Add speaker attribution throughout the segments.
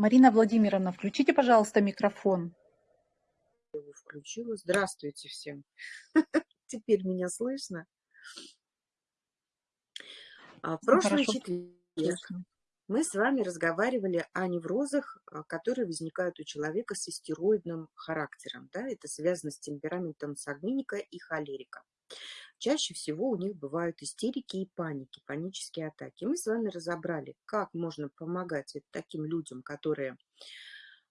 Speaker 1: Марина Владимировна, включите, пожалуйста, микрофон.
Speaker 2: Включила. Здравствуйте всем. Теперь меня слышно. А, в прошлый четверг мы с вами разговаривали о неврозах, а, которые возникают у человека с истероидным характером. Да? Это связано с темпераментом сангвиника и холерика. Чаще всего у них бывают истерики и паники, панические атаки. Мы с вами разобрали, как можно помогать таким людям, которые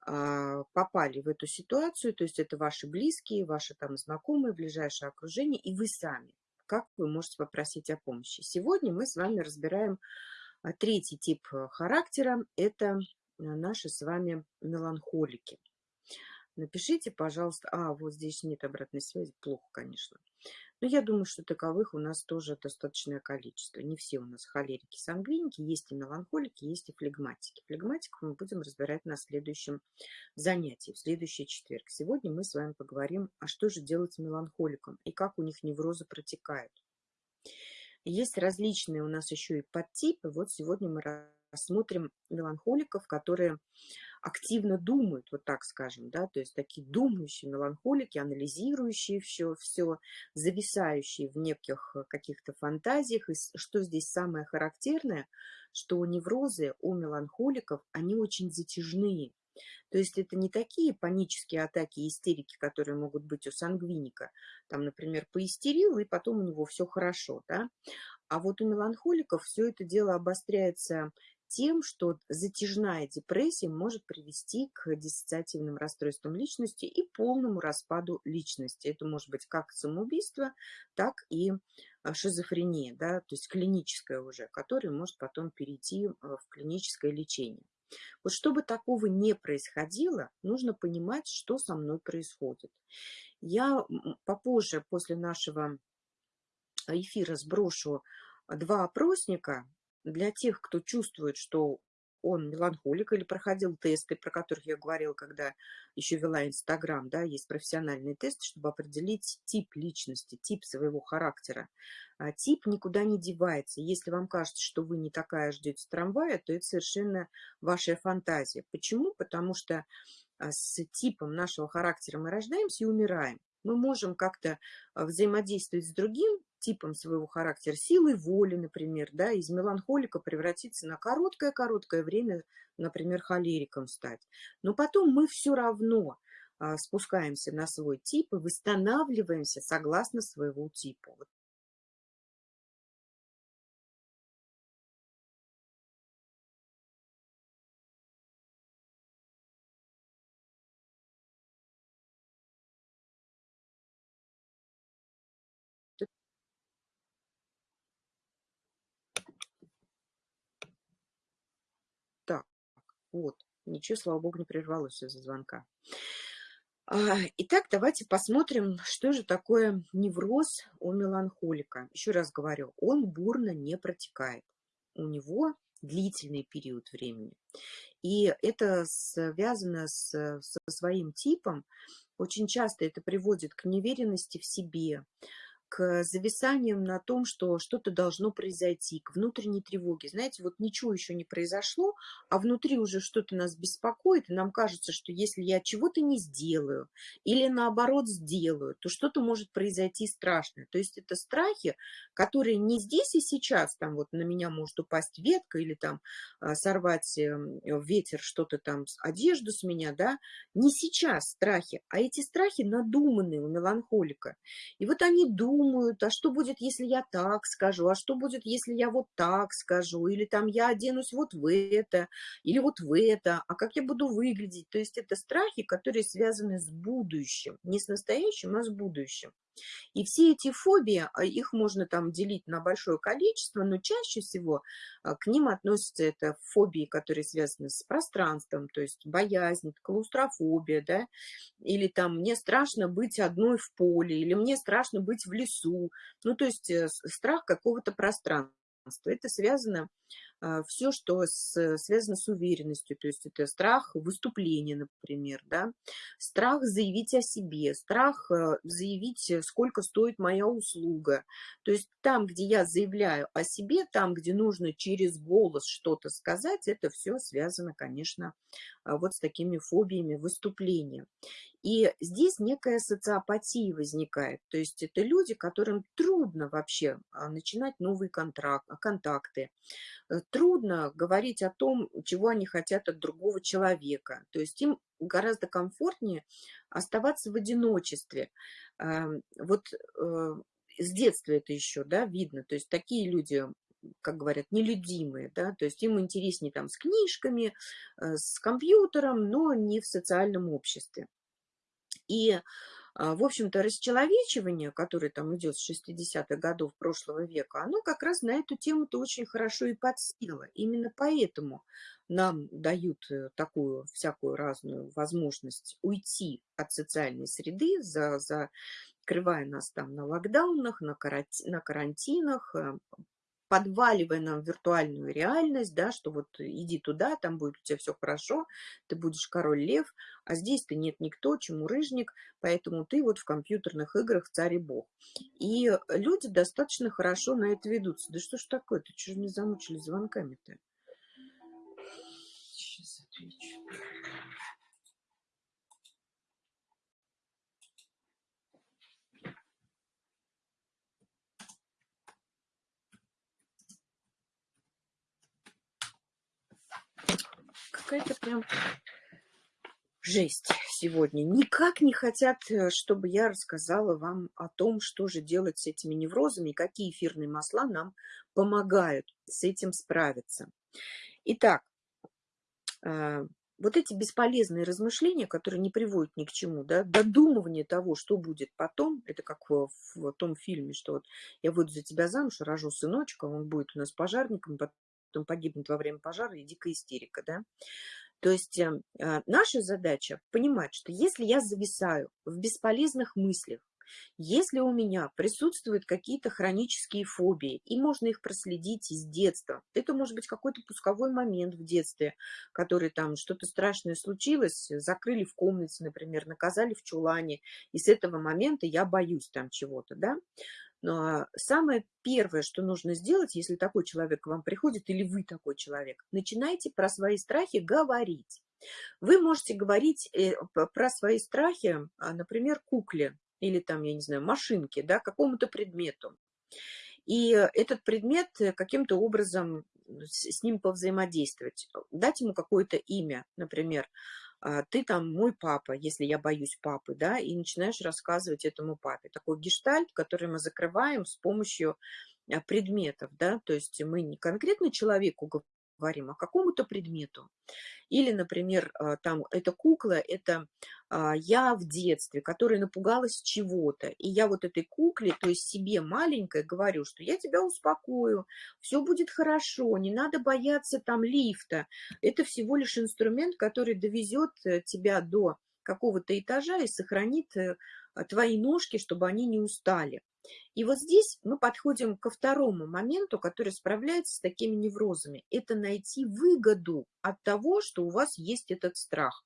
Speaker 2: а, попали в эту ситуацию, то есть это ваши близкие, ваши там знакомые, ближайшее окружение, и вы сами, как вы можете попросить о помощи. Сегодня мы с вами разбираем а третий тип э, характера – это э, наши с вами меланхолики. Напишите, пожалуйста, а, вот здесь нет обратной связи, плохо, конечно. Но я думаю, что таковых у нас тоже достаточное количество. Не все у нас холерики, сангвиники, есть и меланхолики, есть и флегматики. Флегматиков мы будем разбирать на следующем занятии, в следующий четверг. Сегодня мы с вами поговорим, а что же делать с меланхоликом и как у них неврозы протекают. Есть различные у нас еще и подтипы. Вот сегодня мы рассмотрим меланхоликов, которые активно думают, вот так скажем, да, то есть такие думающие меланхолики, анализирующие все, все, зависающие в неких каких-то фантазиях. И что здесь самое характерное, что неврозы у меланхоликов, они очень затяжные. То есть это не такие панические атаки истерики, которые могут быть у сангвиника. Там, например, поистерил, и потом у него все хорошо. Да? А вот у меланхоликов все это дело обостряется тем, что затяжная депрессия может привести к диссоциативным расстройствам личности и полному распаду личности. Это может быть как самоубийство, так и а, шизофрения, да, то есть клиническая уже, которая может потом перейти а, в клиническое лечение. Вот чтобы такого не происходило, нужно понимать, что со мной происходит. Я попозже, после нашего эфира, сброшу два опросника для тех, кто чувствует, что он меланхолик или проходил тесты, про которых я говорила, когда еще вела Инстаграм, да, есть профессиональные тесты, чтобы определить тип личности, тип своего характера. А тип никуда не девается. Если вам кажется, что вы не такая ждете трамвая, то это совершенно ваша фантазия. Почему? Потому что а, с типом нашего характера мы рождаемся и умираем. Мы можем как-то а, взаимодействовать с другим типом своего характера, силой воли, например, да, из меланхолика превратиться на короткое-короткое время, например, холериком стать. Но потом мы все равно а, спускаемся на свой тип и восстанавливаемся согласно своего типа. Вот Вот, ничего, слава богу, не прервалось из-за звонка. А, итак, давайте посмотрим, что же такое невроз у меланхолика. Еще раз говорю, он бурно не протекает. У него длительный период времени. И это связано с, со своим типом. Очень часто это приводит к неверенности в себе, к зависаниям на том, что что-то должно произойти, к внутренней тревоге. Знаете, вот ничего еще не произошло, а внутри уже что-то нас беспокоит, и нам кажется, что если я чего-то не сделаю или наоборот сделаю, то что-то может произойти страшное. То есть это страхи, которые не здесь и сейчас, там вот на меня может упасть ветка или там а, сорвать эм, ветер что-то там, одежду с меня, да, не сейчас страхи, а эти страхи надуманные у меланхолика. И вот они думают, думают, а что будет, если я так скажу, а что будет, если я вот так скажу, или там я оденусь вот в это, или вот в это, а как я буду выглядеть. То есть это страхи, которые связаны с будущим, не с настоящим, а с будущим. И все эти фобии, а, их можно там делить на большое количество, но чаще всего а, к ним относятся это фобии, которые связаны с пространством, то есть боязнь, клаустрофобия, да, или там мне страшно быть одной в поле, или мне страшно быть в лесу, ну то есть э, страх какого-то пространства. Это связано все, что с, связано с уверенностью, то есть это страх выступления, например, да, страх заявить о себе, страх э, заявить, э, сколько стоит моя услуга. То есть там, где я заявляю о себе, там, где нужно через голос что-то сказать, это все связано, конечно, а, вот с такими фобиями выступления. И здесь некая социопатия возникает. То есть это люди, которым трудно вообще а, начинать новые контракт, контакты. Трудно говорить о том, чего они хотят от другого человека. То есть им гораздо комфортнее оставаться в одиночестве. Эм, вот э, с детства это еще да, видно. То есть такие люди как говорят, нелюдимые, да, то есть им интереснее там с книжками, э, с компьютером, но не в социальном обществе. И, в общем-то, расчеловечивание, которое там идет с 60-х годов прошлого века, оно как раз на эту тему-то очень хорошо и подсело. Именно поэтому нам дают э, такую всякую разную возможность уйти от социальной среды, за, закрывая нас там на локдаунах, на, карантинах, э, подваливая нам виртуальную реальность, да, что вот иди туда, там будет у тебя все хорошо, ты будешь король лев, а здесь-то нет никто, чему рыжник, поэтому ты вот в компьютерных играх царь и бог. И люди достаточно хорошо на это ведутся. Да что ж такое, ты что же не замучили звонками-то? Сейчас отвечу. Какая-то прям жесть сегодня. Никак не хотят, э, чтобы я рассказала вам о том, что же делать с этими неврозами, какие эфирные масла нам помогают с этим справиться. Итак, э, вот эти бесполезные размышления, которые не приводят ни к чему, да, додумывание того, что будет потом, это как в, в том фильме, что вот я выйду за тебя замуж, рожу сыночка, он будет у нас пожарником, потом погибнет во время пожара и дикая истерика, да. То есть э, а, наша задача понимать, что если я зависаю в бесполезных мыслях, если у меня присутствуют какие-то хронические фобии, и можно их проследить из детства, это может быть какой-то пусковой момент в детстве, который там что-то страшное случилось, закрыли в комнате, например, наказали в чулане, и с этого момента я боюсь там чего-то, да, но самое первое, что нужно сделать, если такой человек к вам приходит, или вы такой человек, начинайте про свои страхи говорить. Вы можете говорить э, про свои страхи, а, например, кукле или там, я не знаю, машинке, да, какому-то предмету. И этот предмет э, каким-то образом с ним повзаимодействовать, дать ему какое-то имя, например, а, ты там мой папа, если я боюсь папы, да, и начинаешь рассказывать этому папе. Такой гештальт, который мы закрываем с помощью а, предметов, да, то есть мы не конкретно человеку говорим, а какому-то предмету. Или, например, а, там эта кукла, это а, я в детстве, которая напугалась чего-то. И я вот этой кукле, то есть себе маленькой, говорю, что я тебя успокою, все будет хорошо, не надо бояться там лифта. Это всего лишь инструмент, который довезет э, тебя до какого-то этажа и сохранит э, твои ножки, чтобы они не устали. И вот здесь мы подходим ко второму моменту, который справляется с такими неврозами. Это найти выгоду от того, что у вас есть этот страх.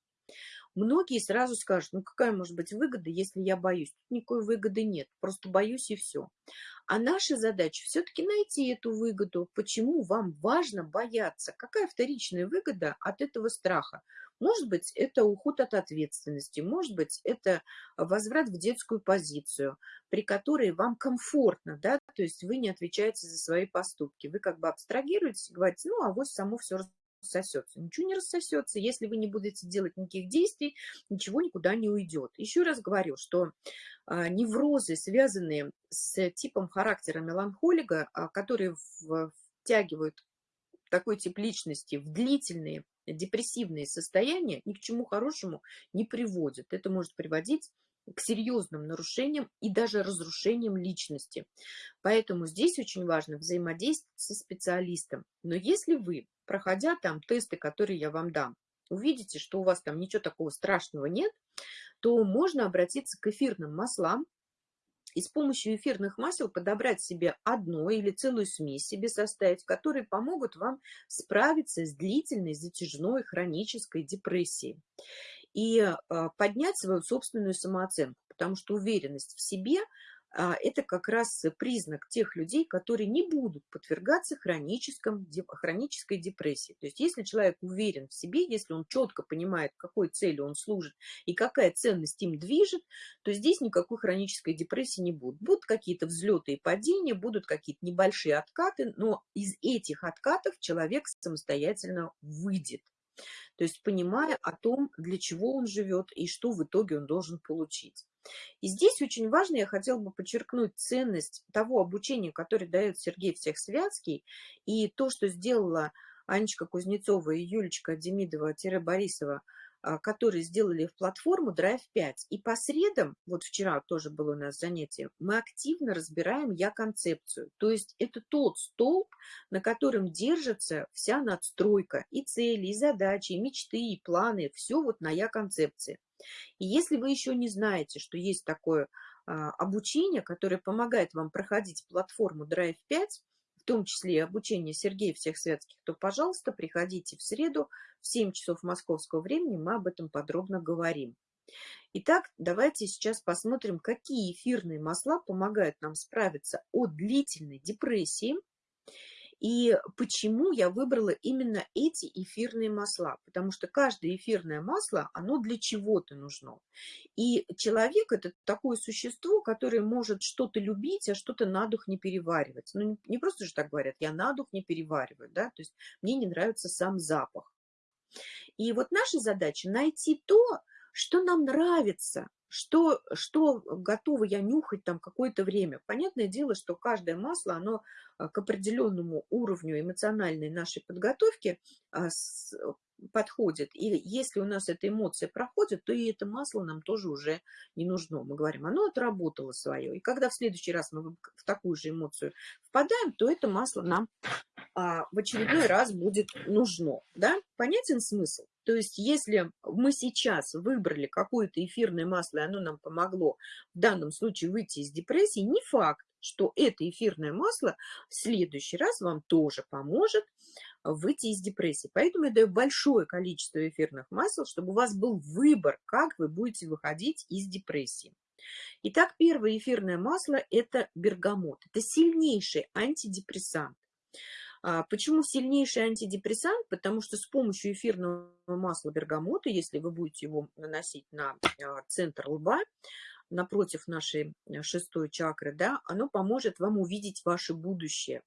Speaker 2: Многие сразу скажут, ну какая может быть выгода, если я боюсь? Тут никакой выгоды нет, просто боюсь и все. А наша задача все-таки найти эту выгоду. Почему вам важно бояться? Какая вторичная выгода от этого страха? Может быть, это уход от ответственности, может быть, это возврат в детскую позицию, при которой вам комфортно, да, то есть вы не отвечаете за свои поступки. Вы как бы абстрагируетесь, говорите, ну, а вот само все рассосется. Ничего не рассосется. Если вы не будете делать никаких действий, ничего никуда не уйдет. Еще раз говорю, что а, неврозы, связанные с типом характера меланхолика, а, которые втягивают такой тип личности в длительные депрессивные состояния, ни к чему хорошему не приводят. Это может приводить к серьезным нарушениям и даже разрушениям личности. Поэтому здесь очень важно взаимодействовать со специалистом. Но если вы проходя там тесты, которые я вам дам, увидите, что у вас там ничего такого страшного нет, то можно обратиться к эфирным маслам, и с помощью эфирных масел подобрать себе одно или целую смесь себе составить, которые помогут вам справиться с длительной, затяжной, хронической депрессией и а, поднять свою собственную самооценку, потому что уверенность в себе – а, это как раз признак тех людей, которые не будут подвергаться хроническом, хронической депрессии. То есть если человек уверен в себе, если он четко понимает, какой цели он служит и какая ценность им движет, то здесь никакой хронической депрессии не будет. Будут какие-то взлеты и падения, будут какие-то небольшие откаты, но из этих откатов человек самостоятельно выйдет. То есть понимая о том, для чего он живет и что в итоге он должен получить. И здесь очень важно, я хотела бы подчеркнуть ценность того обучения, которое дает Сергей Всехсвятский, и то, что сделала Анечка Кузнецова и Юлечка Демидова-Борисова, которые сделали в платформу Drive 5. И по средам, вот вчера тоже было у нас занятие, мы активно разбираем я-концепцию. То есть это тот столб, на котором держится вся надстройка, и цели, и задачи, и мечты, и планы, все вот на я-концепции. И если вы еще не знаете, что есть такое а, обучение, которое помогает вам проходить платформу Drive 5, в том числе и обучение Сергея всех светских, то, пожалуйста, приходите в среду в 7 часов московского времени, мы об этом подробно говорим. Итак, давайте сейчас посмотрим, какие эфирные масла помогают нам справиться от длительной депрессии и почему я выбрала именно эти эфирные масла? Потому что каждое эфирное масло, оно для чего-то нужно. И человек – это такое существо, которое может что-то любить, а что-то на дух не переваривать. Ну, не просто же так говорят, я на дух не перевариваю, да, то есть мне не нравится сам запах. И вот наша задача – найти то, что нам нравится, что, что готова я нюхать там какое-то время. Понятное дело, что каждое масло, оно а, к определенному уровню эмоциональной нашей подготовки а, подходит. И если у нас эта эмоция проходит, то и это масло нам тоже уже не нужно. Мы говорим, оно отработало свое. И когда в следующий раз мы в такую же эмоцию впадаем, то это масло нам а, в очередной раз будет нужно. Да? Понятен смысл? То есть если мы сейчас выбрали какое-то эфирное масло, и оно нам помогло в данном случае выйти из депрессии, не факт, что это эфирное масло в следующий раз вам тоже поможет выйти из депрессии. Поэтому я даю большое количество эфирных масел, чтобы у вас был выбор, как вы будете выходить из депрессии. Итак, первое эфирное масло – это бергамот. Это сильнейший антидепрессант. А, почему сильнейший антидепрессант? Потому что с помощью эфирного масла бергамота, если вы будете его наносить на а, центр лба, напротив нашей э, шестой чакры, да, оно поможет вам увидеть ваше будущее.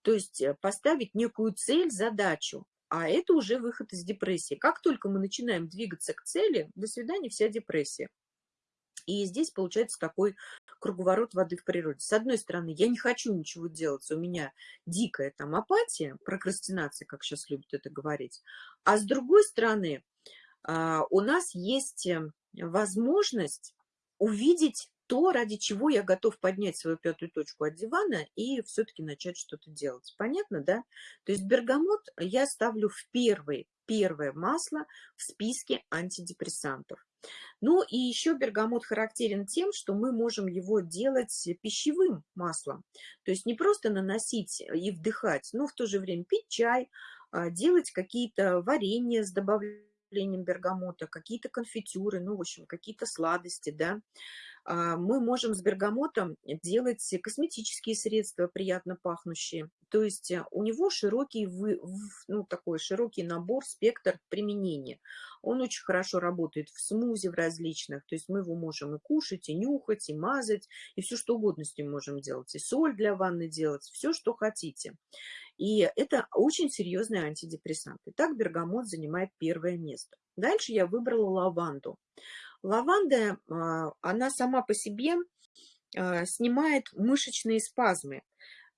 Speaker 2: То есть э, поставить некую цель, задачу, а это уже выход из депрессии. Как только мы начинаем двигаться к цели, до свидания, вся депрессия. И здесь получается такой круговорот воды в природе. С одной стороны, я не хочу ничего делать, у меня дикая там апатия, прокрастинация, как сейчас любят это говорить. А с другой стороны, а, у нас есть э, возможность увидеть то, ради чего я готов поднять свою пятую точку от дивана и все-таки начать что-то делать. Понятно, да? То есть бергамот я ставлю в первый, первое масло в списке антидепрессантов. Ну и еще бергамот характерен тем, что мы можем его делать пищевым маслом. То есть не просто наносить и вдыхать, но в то же время пить чай, а, делать какие-то варенья с добавлением бергамота, какие-то конфитюры, ну, в общем, какие-то сладости, да. А, мы можем с бергамотом делать косметические средства, приятно пахнущие. То есть э, у него широкий, ну, такой широкий набор, спектр применения. Он очень хорошо работает в смузи в различных, то есть мы его можем и кушать, и нюхать, и мазать, и все что угодно с ним можем делать, и соль для ванны делать, все, что хотите. И это очень серьезный антидепрессант. Итак, бергамот занимает первое место. Дальше я выбрала лаванду. Лаванда, а, она сама по себе а, снимает мышечные спазмы,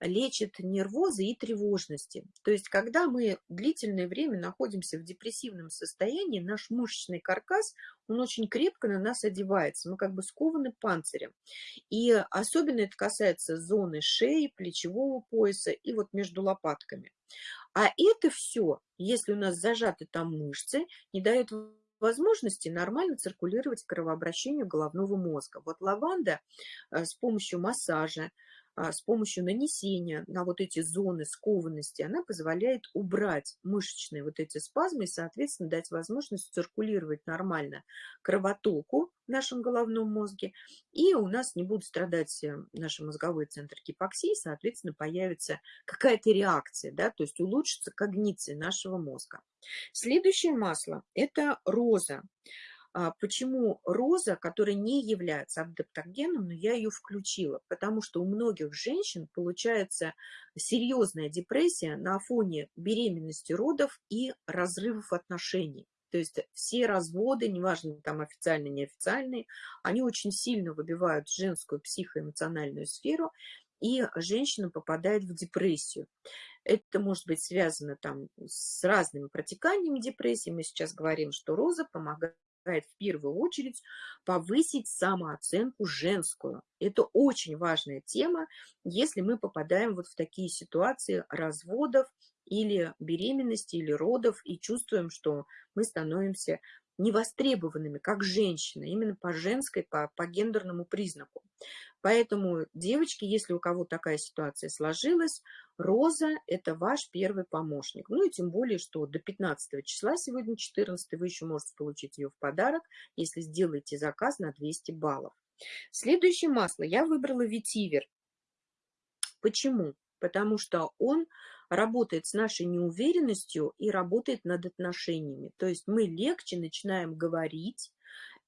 Speaker 2: лечит нервозы и тревожности. То есть, когда мы длительное время находимся в депрессивном состоянии, наш мышечный каркас, он очень крепко на нас одевается, мы как бы скованы панцирем. И особенно это касается зоны шеи, плечевого пояса и вот между лопатками. А это все, если у нас зажаты там мышцы, не дает возможности нормально циркулировать кровообращению головного мозга. Вот лаванда э, с помощью массажа, с помощью нанесения на вот эти зоны скованности, она позволяет убрать мышечные вот эти спазмы и, соответственно, дать возможность циркулировать нормально кровотоку в нашем головном мозге, и у нас не будут страдать э, наши мозговые центры гипоксии, соответственно, появится какая-то реакция, да, то есть улучшится когниция нашего мозга. Следующее масло – это роза. А, почему роза, которая не является адаптогеном, но я ее включила? Потому что у многих женщин получается серьезная депрессия на фоне беременности, родов и разрывов отношений. То есть все разводы, неважно там официальные, неофициальные, они очень сильно выбивают женскую психоэмоциональную сферу, и женщина попадает в депрессию. Это может быть связано там с разными протеканиями депрессии. Мы сейчас говорим, что роза помогает в первую очередь повысить самооценку женскую. Это очень важная тема, если мы попадаем вот в такие ситуации разводов или беременности, или родов, и чувствуем, что мы становимся невостребованными, как женщина, именно по женской, по, по гендерному признаку. Поэтому, девочки, если у кого такая ситуация сложилась, Роза – это ваш первый помощник. Ну и тем более, что до 15 числа, сегодня 14, вы еще можете получить ее в подарок, если сделаете заказ на 200 баллов. Следующее масло я выбрала ветивер. Почему? Потому что он работает с нашей неуверенностью и работает над отношениями. То есть мы легче начинаем говорить,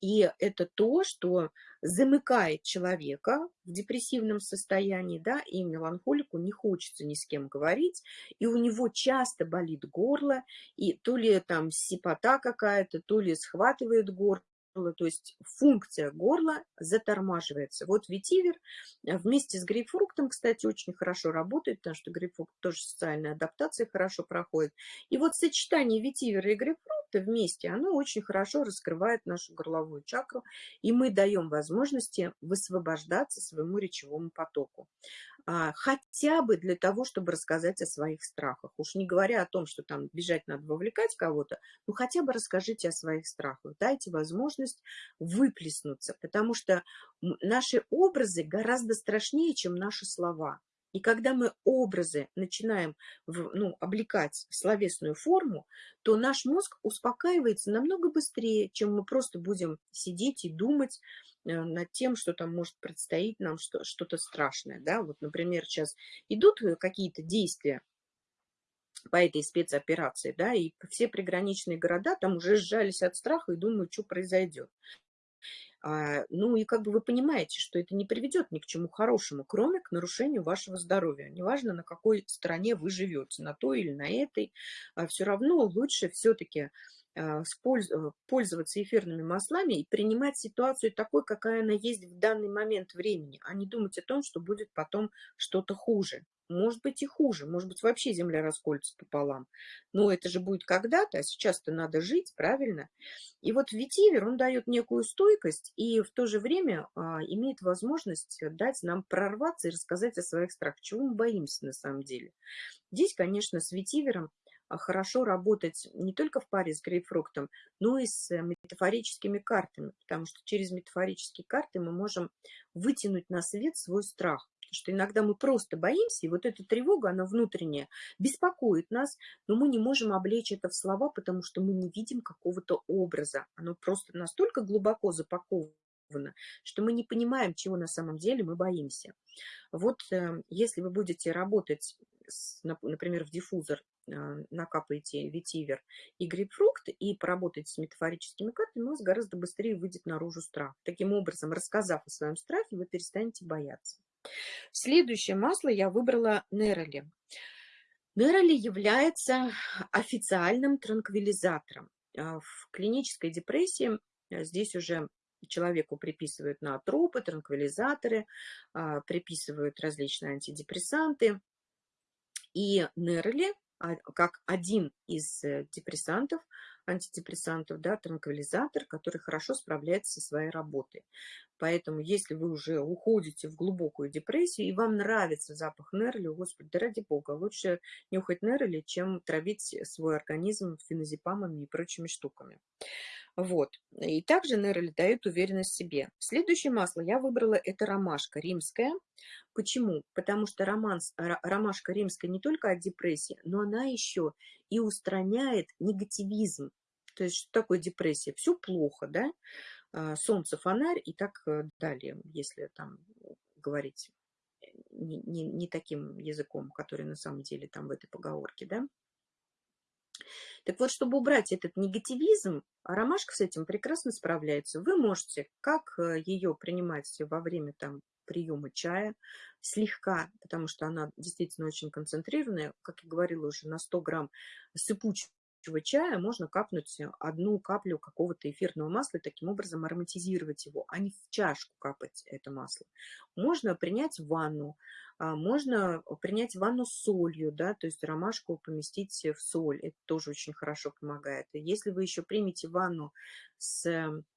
Speaker 2: и это то, что замыкает человека в депрессивном состоянии, да, и меланхолику не хочется ни с кем говорить, и у него часто болит горло, и то ли там сипота какая-то, то ли схватывает горло, то есть функция горла затормаживается. Вот ветивер э, вместе с грейпфруктом, кстати, очень хорошо работает, потому что грейпфрукт тоже социальная адаптация хорошо проходит. И вот сочетание ветивера и грейпфрукта вместе, оно очень хорошо раскрывает нашу горловую чакру, и мы даем возможности высвобождаться своему речевому потоку. А, хотя бы для того, чтобы рассказать о своих страхах. Уж не говоря о том, что там бежать надо вовлекать кого-то, ну хотя бы расскажите о своих страхах, дайте возможность выплеснуться, потому что наши образы гораздо страшнее, чем наши слова. И когда мы образы начинаем в, ну, облекать в словесную форму, то наш мозг успокаивается намного быстрее, чем мы просто будем сидеть и думать Э, над тем, что там может предстоить нам что-то страшное. Да? Вот, например, сейчас идут э, какие-то действия по этой спецоперации, да, и все приграничные города там уже сжались от страха и думают, что произойдет. А, ну и как бы вы понимаете, что это не приведет ни к чему хорошему, кроме к нарушению вашего здоровья. Неважно, на какой стороне вы живете, на той или на этой, а все равно лучше все-таки пользоваться эфирными маслами и принимать ситуацию такой, какая она есть в данный момент времени, а не думать о том, что будет потом что-то хуже. Может быть и хуже, может быть вообще земля расколется пополам. Но это же будет когда-то, а сейчас-то надо жить, правильно? И вот ветивер, он дает некую стойкость и в то же время а, имеет возможность дать нам прорваться и рассказать о своих страхах, чего мы боимся на самом деле. Здесь, конечно, с ветивером а, хорошо работать не только в паре с грейпфруктом, но и с метафорическими картами, потому что через метафорические карты мы можем вытянуть на свет свой страх. Потому что иногда мы просто боимся, и вот эта тревога, она внутренняя, беспокоит нас, но мы не можем облечь это в слова, потому что мы не видим какого-то образа. Оно просто настолько глубоко запаковано, что мы не понимаем, чего на самом деле мы боимся. Вот э, если вы будете работать, с, например, в диффузор а, накапаете ветивер и грейпфрукт и поработаете с метафорическими картами, у вас гораздо быстрее выйдет наружу страх. Таким образом, рассказав о своем страхе, вы перестанете бояться. Следующее масло я выбрала Нероли. Нероли является официальным транквилизатором. А, в клинической депрессии а, здесь уже человеку приписывают наотропы, транквилизаторы, приписывают различные антидепрессанты. И Нероли а, как один из э, депрессантов, антидепрессантов, да, транквилизатор, который хорошо справляется со своей работой. Поэтому, если вы уже уходите в глубокую депрессию, и вам нравится запах нерли, господи, да ради бога, лучше нюхать нерли, чем травить свой организм феназепамами и прочими штуками. Вот. И также нейроли дают уверенность в себе. Следующее масло я выбрала, это ромашка римская. Почему? Потому что романс, ромашка римская не только от депрессии, но она еще и устраняет негативизм. То есть что такое депрессия? Все плохо, да? А, солнце, фонарь и так э, далее, если там говорить не, не, не таким языком, который на самом деле там в этой поговорке, да? Так вот, чтобы убрать этот негативизм, ромашка с этим прекрасно справляется. Вы можете как э, ее принимать во время там приема чая, слегка, потому что она действительно очень концентрированная, как я говорила уже, на 100 грамм сыпучего чая можно капнуть одну каплю какого-то эфирного масла и таким образом ароматизировать его, а не в чашку капать это масло. Можно принять ванну, можно принять ванну с солью, да, то есть ромашку поместить в соль, это тоже очень хорошо помогает. Если вы еще примете ванну с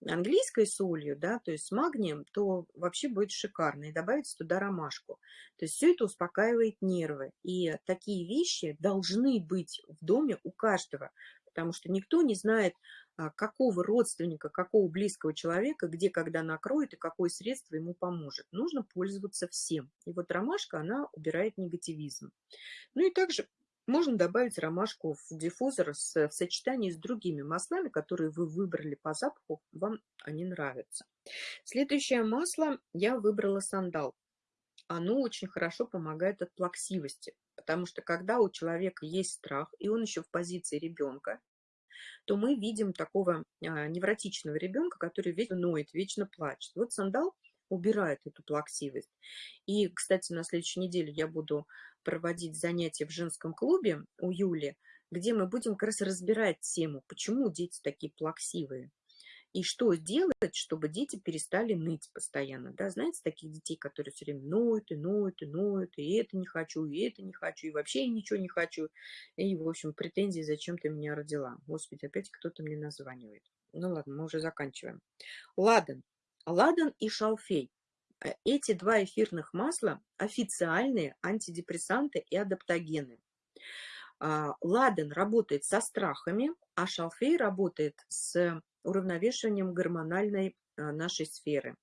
Speaker 2: английской солью, да, то есть с магнием, то вообще будет шикарно. И добавить туда ромашку. То есть все это успокаивает нервы. И такие вещи должны быть в доме у каждого, потому что никто не знает, а, какого родственника, какого близкого человека, где, когда накроет и какое средство ему поможет. Нужно пользоваться всем. И вот ромашка, она убирает негативизм. Ну и также можно добавить ромашку в диффузор с, в сочетании с другими маслами, которые вы выбрали по запаху, вам они нравятся. Следующее масло я выбрала сандал. Оно очень хорошо помогает от плаксивости, потому что когда у человека есть страх, и он еще в позиции ребенка, то мы видим такого а, невротичного ребенка, который вечно ноет, вечно плачет. Вот сандал убирает эту плаксивость. И, кстати, на следующей неделе я буду проводить занятия в женском клубе у Юли, где мы будем как раз разбирать тему, почему дети такие плаксивые. И что сделать, чтобы дети перестали ныть постоянно. Да? Знаете, таких детей, которые все время ноют и ноют и ноют, и это не хочу, и это не хочу, и вообще ничего не хочу. И, в общем, претензии, зачем ты меня родила. Господи, опять кто-то мне названивает. Ну ладно, мы уже заканчиваем. Ладан. Ладан и шалфей. Э, эти два эфирных масла официальные антидепрессанты и адаптогены. А, ладан работает со страхами, а шалфей работает с уравновешиванием гормональной а, нашей сферы.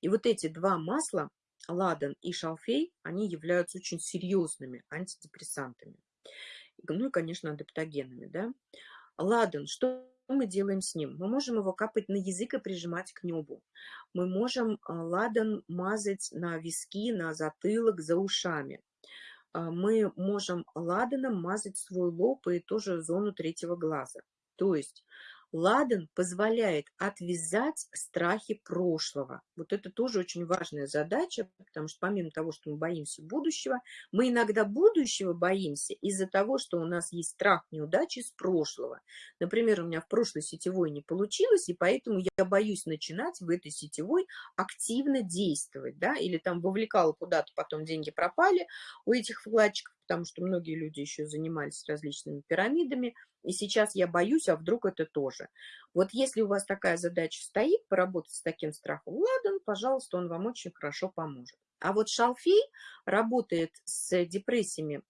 Speaker 2: И вот эти два масла, ладан и шалфей, они являются очень серьезными антидепрессантами. Ну и, конечно, адаптогенами. Да? Ладан, что мы делаем с ним? Мы можем его капать на язык и прижимать к небу. Мы можем а, ладан мазать на виски, на затылок, за ушами. А, мы можем ладаном мазать свой лоб и тоже зону третьего глаза. То есть Ладан позволяет отвязать страхи прошлого. Вот это тоже очень важная задача, потому что помимо того, что мы боимся будущего, мы иногда будущего боимся из-за того, что у нас есть страх неудачи с прошлого. Например, у меня в прошлой сетевой не получилось, и поэтому я боюсь начинать в этой сетевой активно действовать, да, или там вовлекала куда-то, потом деньги пропали у этих вкладчиков, потому что многие люди еще занимались различными пирамидами, и сейчас я боюсь, а вдруг это тоже. Вот если у вас такая задача стоит, поработать с таким страхом, ладно, пожалуйста, он вам очень хорошо поможет. А вот шалфей работает с депрессиями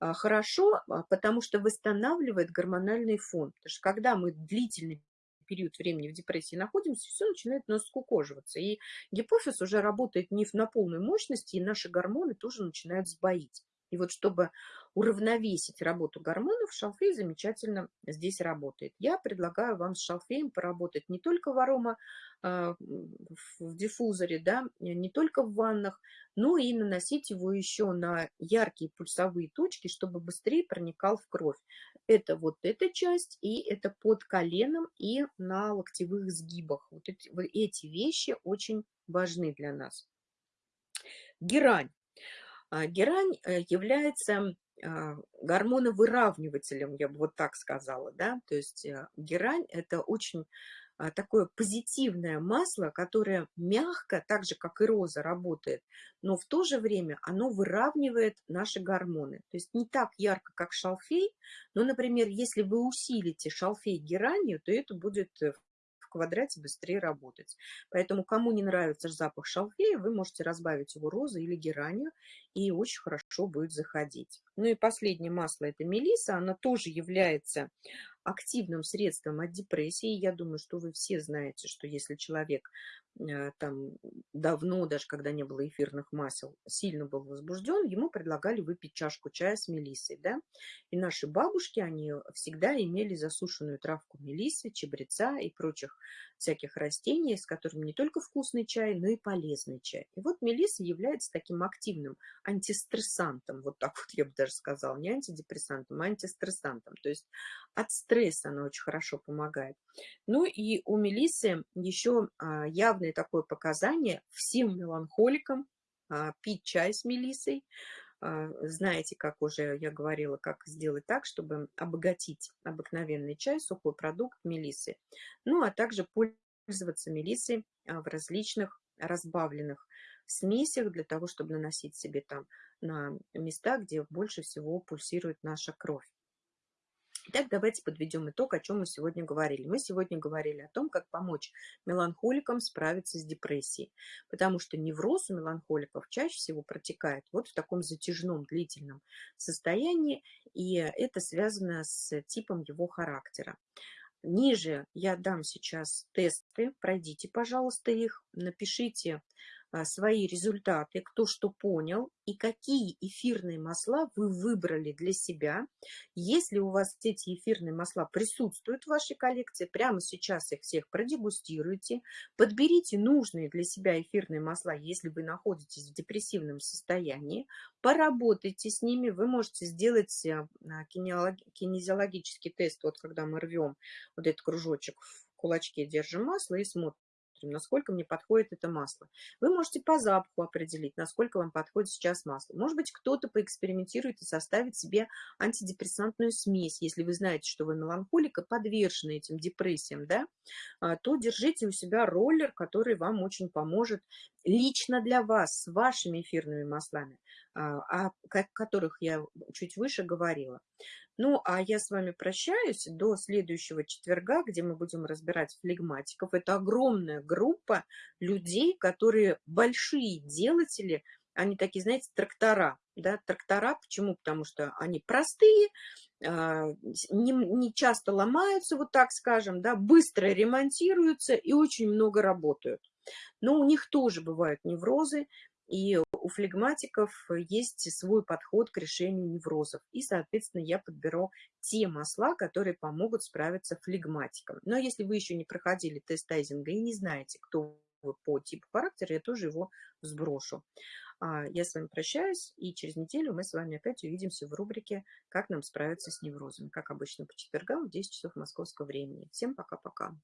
Speaker 2: а, хорошо, а, потому что восстанавливает гормональный фон. Потому что когда мы длительный период времени в депрессии находимся, все начинает у нас скукоживаться. И гипофиз уже работает не на полной мощности, и наши гормоны тоже начинают сбоить. И вот чтобы уравновесить работу гормонов, шалфей замечательно здесь работает. Я предлагаю вам с шалфеем поработать не только в арома, а, в диффузоре, да, не только в ваннах, но и наносить его еще на яркие пульсовые точки, чтобы быстрее проникал в кровь. Это вот эта часть, и это под коленом и на локтевых сгибах. Вот эти, вот эти вещи очень важны для нас. Герань. А, герань э, является а, гормоновыравнивателем, я бы вот так сказала, да, то есть э, герань – это очень а, такое позитивное масло, которое мягко, так же, как и роза, работает, но в то же время оно выравнивает наши гормоны. То есть не так ярко, как шалфей, но, например, если вы усилите шалфей геранью, то это будет э, квадрате быстрее работать. Поэтому кому не нравится запах шалфея, вы можете разбавить его розой или геранью, и очень хорошо будет заходить. Ну и последнее масло – это мелиса. Она тоже является активным средством от депрессии. Я думаю, что вы все знаете, что если человек э, там давно, даже когда не было эфирных масел, сильно был возбужден, ему предлагали выпить чашку чая с мелиссой, да. И наши бабушки, они всегда имели засушенную травку мелиссы, чабреца и прочих всяких растений, с которыми не только вкусный чай, но и полезный чай. И вот мелисса является таким активным антистрессантом, вот так вот я бы даже сказала, не антидепрессантом, а антистрессантом. То есть от стресса она очень хорошо помогает. Ну и у мелиссы еще а, явное такое показание всем меланхоликам а, пить чай с мелиссой, а, знаете, как уже я говорила, как сделать так, чтобы обогатить обыкновенный чай, сухой продукт мелисы. Ну, а также пользоваться мелиссой в различных разбавленных смесях для того, чтобы наносить себе там на места, где больше всего пульсирует наша кровь. Итак, давайте подведем итог, о чем мы сегодня говорили. Мы сегодня говорили о том, как помочь меланхоликам справиться с депрессией, потому что невроз у меланхоликов чаще всего протекает вот в таком затяжном, длительном состоянии, и это связано с типом его характера. Ниже я дам сейчас тесты, пройдите, пожалуйста, их, напишите свои результаты, кто что понял и какие эфирные масла вы выбрали для себя. Если у вас эти эфирные масла присутствуют в вашей коллекции, прямо сейчас их всех продегустируйте, подберите нужные для себя эфирные масла, если вы находитесь в депрессивном состоянии, поработайте с ними, вы можете сделать а, кинезиологический тест, вот когда мы рвем вот этот кружочек в кулачке держим масло и смотрим, посмотрим, насколько мне подходит это масло. Вы можете по запаху определить, насколько вам подходит сейчас масло. Может быть, кто-то поэкспериментирует и составит себе антидепрессантную смесь. Если вы знаете, что вы меланхолика, подвержены этим депрессиям, да, а, то держите у себя роллер, который вам очень поможет лично для вас, с вашими эфирными маслами, а, о которых я чуть выше говорила. Ну, а я с вами прощаюсь до следующего четверга, где мы будем разбирать флегматиков. Это огромная группа людей, которые большие делатели, они такие, знаете, трактора. Да? Трактора, почему? Потому что они простые, а, не, не часто ломаются, вот так скажем, да, быстро ремонтируются и очень много работают. Но у них тоже бывают неврозы, и у флегматиков есть свой подход к решению неврозов. И, соответственно, я подберу те масла, которые помогут справиться флегматикам. Но если вы еще не проходили тест тайзинга и не знаете, кто вы по типу характера, я тоже его сброшу. А, я с вами прощаюсь, и через неделю мы с вами опять увидимся в рубрике «Как нам справиться с неврозами», как обычно по четвергам в 10 часов московского времени. Всем пока-пока.